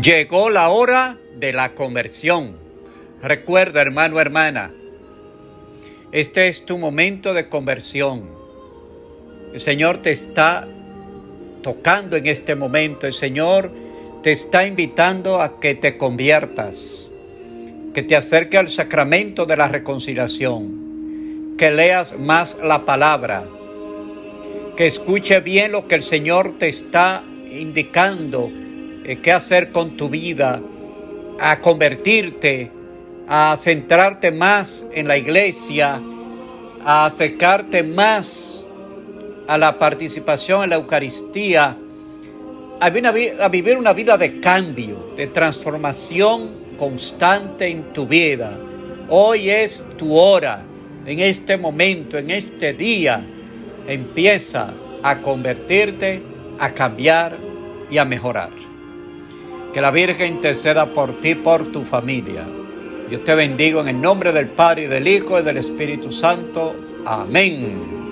Llegó la hora de la conversión. Recuerda, hermano, hermana, este es tu momento de conversión. El Señor te está tocando en este momento. El Señor te está invitando a que te conviertas, que te acerque al sacramento de la reconciliación, que leas más la palabra, que escuche bien lo que el Señor te está indicando qué hacer con tu vida, a convertirte, a centrarte más en la iglesia, a acercarte más a la participación en la Eucaristía, a, a vivir una vida de cambio, de transformación constante en tu vida. Hoy es tu hora, en este momento, en este día, empieza a convertirte, a cambiar y a mejorar. Que la Virgen interceda por ti, por tu familia. Yo te bendigo en el nombre del Padre, y del Hijo, y del Espíritu Santo. Amén.